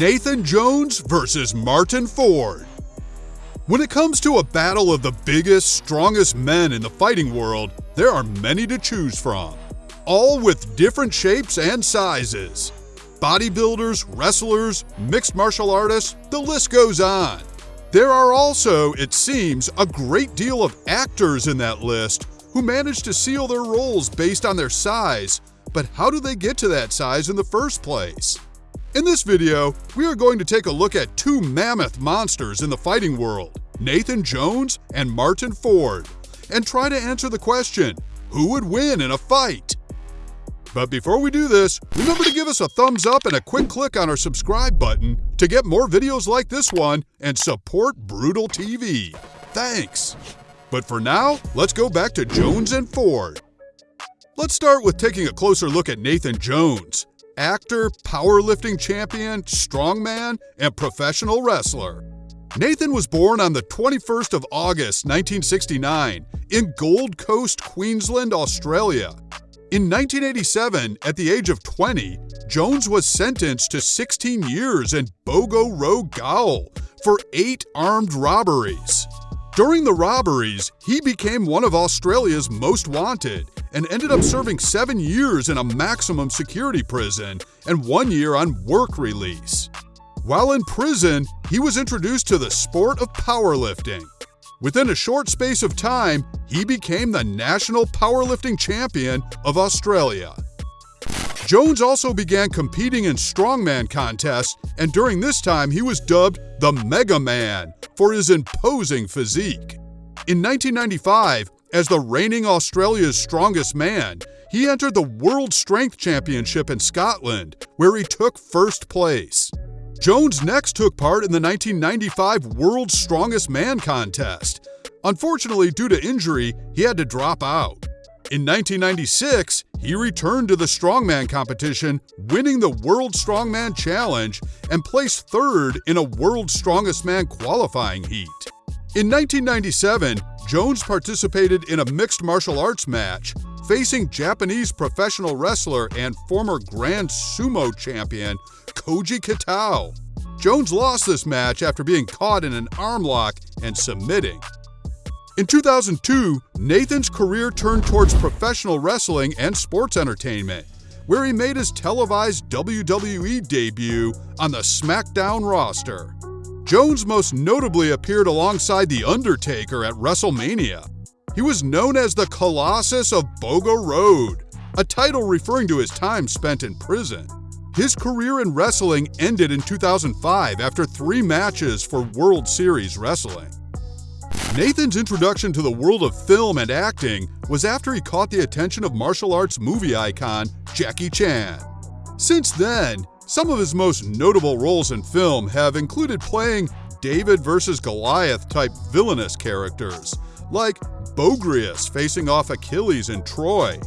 Nathan Jones versus Martyn Ford. When it comes to a battle of the biggest, strongest men in the fighting world, there are many to choose from, all with different shapes and sizes. Bodybuilders, wrestlers, mixed martial artists, the list goes on. There are also, it seems, a great deal of actors in that list who manage to seal their roles based on their size, but how do they get to that size in the first place? In this video, we are going to take a look at two mammoth monsters in the fighting world, Nathan Jones and Martyn Ford, and try to answer the question, who would win in a fight? But before we do this, remember to give us a thumbs up and a quick click on our subscribe button to get more videos like this one and support Brutal TV. Thanks! But for now, let's go back to Jones and Ford. Let's start with taking a closer look at Nathan Jones, actor, powerlifting champion, strongman, and professional wrestler. Nathan was born on the 21st of August 1969 in Gold Coast, Queensland, Australia. In 1987, at the age of 20, Jones was sentenced to 16 years in Bogo Road Gaol for eight armed robberies. During the robberies, he became one of Australia's most wanted and ended up serving seven years in a maximum security prison and one year on work release. While in prison, he was introduced to the sport of powerlifting. Within a short space of time, he became the national powerlifting champion of Australia. Jones also began competing in strongman contests, and during this time he was dubbed the Mega Man for his imposing physique. In 1995, as the reigning Australia's strongest man, he entered the World Strength Championship in Scotland, where he took first place. Jones next took part in the 1995 World's Strongest Man contest. Unfortunately, due to injury, he had to drop out. In 1996, he returned to the strongman competition, winning the World Strongman Challenge and placed third in a World Strongest Man qualifying heat. In 1997, Jones participated in a mixed martial arts match, facing Japanese professional wrestler and former Grand Sumo champion Koji Kitao. Jones lost this match after being caught in an arm lock and submitting. In 2002, Nathan's career turned towards professional wrestling and sports entertainment, where he made his televised WWE debut on the SmackDown roster. Jones most notably appeared alongside The Undertaker at WrestleMania. He was known as the Colossus of Bogo Road, a title referring to his time spent in prison. His career in wrestling ended in 2005 after three matches for World Series Wrestling. Nathan's introduction to the world of film and acting was after he caught the attention of martial arts movie icon Jackie Chan. Since then, some of his most notable roles in film have included playing David versus Goliath type villainous characters, like Boagrius facing off Achilles in Troy,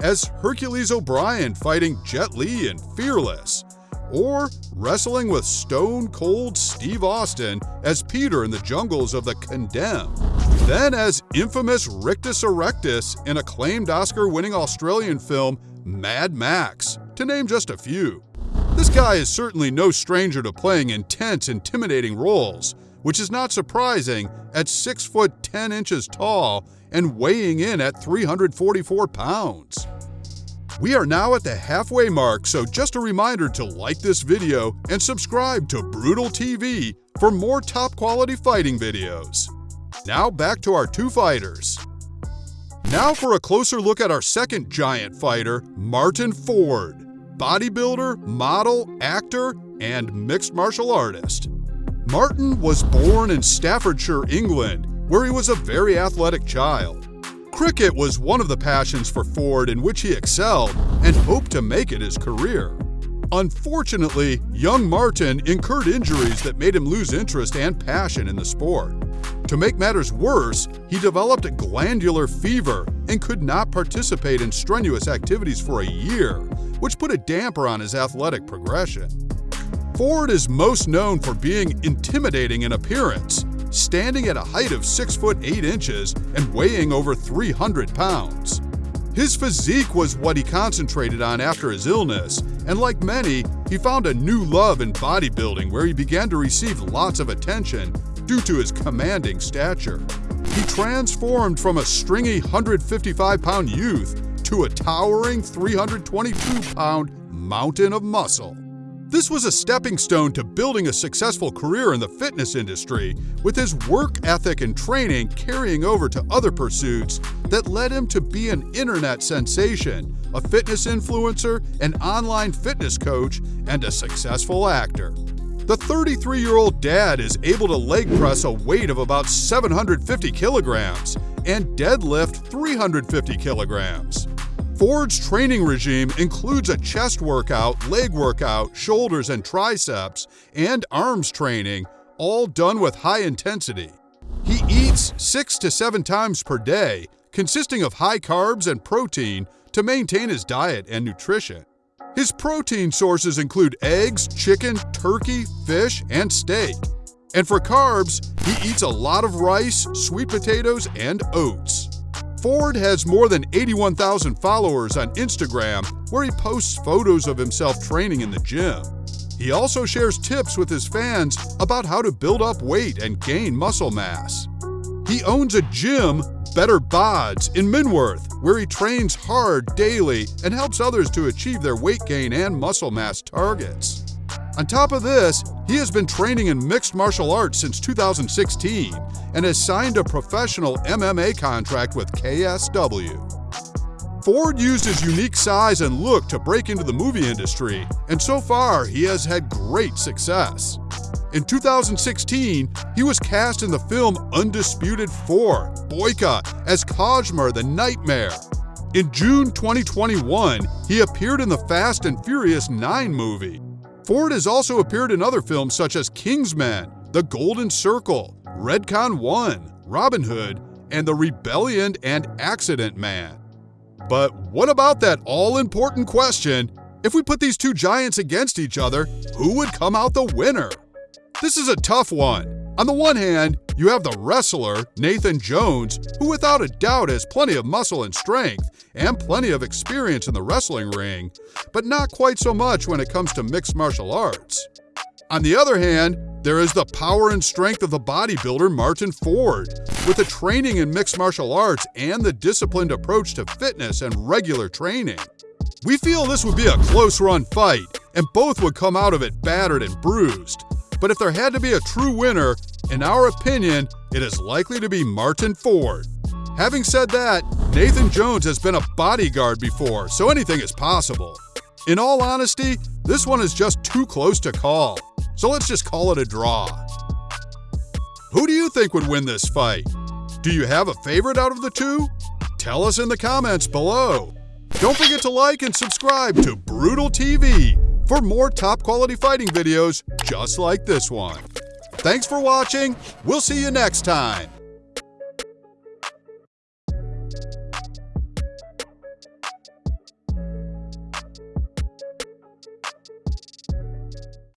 as Hercules O'Brien fighting Jet Li in Fearless, or wrestling with Stone Cold Steve Austin as Peter in the jungles of the Condemned. Then as infamous Rictus Erectus in acclaimed Oscar-winning Australian film Mad Max, to name just a few. This guy is certainly no stranger to playing intense, intimidating roles, which is not surprising at 6 foot 10 inches tall and weighing in at 344 pounds. We are now at the halfway mark, so just a reminder to like this video and subscribe to Brutal TV for more top quality fighting videos. Now back to our two fighters. Now for a closer look at our second giant fighter, Martyn Ford, bodybuilder, model, actor, and mixed martial artist. Martyn was born in Staffordshire, England, where he was a very athletic child. Cricket was one of the passions for Ford in which he excelled and hoped to make it his career. Unfortunately, young Martyn incurred injuries that made him lose interest and passion in the sport. To make matters worse, he developed glandular fever and could not participate in strenuous activities for a year, which put a damper on his athletic progression. Ford is most known for being intimidating in appearance, standing at a height of 6 foot 8 inches and weighing over 300 pounds. His physique was what he concentrated on after his illness, and like many, he found a new love in bodybuilding where he began to receive lots of attention due to his commanding stature. He transformed from a stringy 155 pound youth to a towering 322 pound mountain of muscle. This was a stepping stone to building a successful career in the fitness industry, with his work ethic and training carrying over to other pursuits that led him to be an internet sensation, a fitness influencer, an online fitness coach, and a successful actor. The 33 year old dad is able to leg press a weight of about 750 kilograms and deadlift 350 kilograms. Ford's training regime includes a chest workout, leg workout, shoulders and triceps, and arms training, all done with high intensity. He eats six to seven times per day, consisting of high carbs and protein to maintain his diet and nutrition. His protein sources include eggs, chicken, turkey, fish, and steak. And for carbs, he eats a lot of rice, sweet potatoes, and oats. Ford has more than 81,000 followers on Instagram where he posts photos of himself training in the gym. He also shares tips with his fans about how to build up weight and gain muscle mass. He owns a gym, Better Bods, in Minworth, where he trains hard daily and helps others to achieve their weight gain and muscle mass targets. On top of this, he has been training in mixed martial arts since 2016 and has signed a professional MMA contract with KSW. Ford used his unique size and look to break into the movie industry, and so far he has had great success. In 2016, he was cast in the film Undisputed 4, Boyka, as Koshmar the Nightmare. In June 2021, he appeared in the Fast and Furious 9 movie. Ford has also appeared in other films such as Kingsman, The Golden Circle, Redcon 1, Robin Hood, and The Rebellion and Accident Man. But what about that all important question if we put these two giants against each other, who would come out the winner? This is a tough one. On the one hand, you have the wrestler, Nathan Jones, who without a doubt has plenty of muscle and strength and plenty of experience in the wrestling ring, but not quite so much when it comes to mixed martial arts. On the other hand, there is the power and strength of the bodybuilder Martyn Ford, with the training in mixed martial arts and the disciplined approach to fitness and regular training. We feel this would be a close run fight, and both would come out of it battered and bruised. But if there had to be a true winner, in our opinion, it is likely to be Martyn Ford. Having said that, Nathan Jones has been a bodyguard before, so anything is possible. In all honesty, this one is just too close to call, so let's just call it a draw. Who do you think would win this fight? Do you have a favorite out of the two? Tell us in the comments below. Don't forget to like and subscribe to Brutal TV for more top quality fighting videos just like this one. Thanks for watching. We'll see you next time.